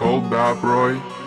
Cold, Bad Boy.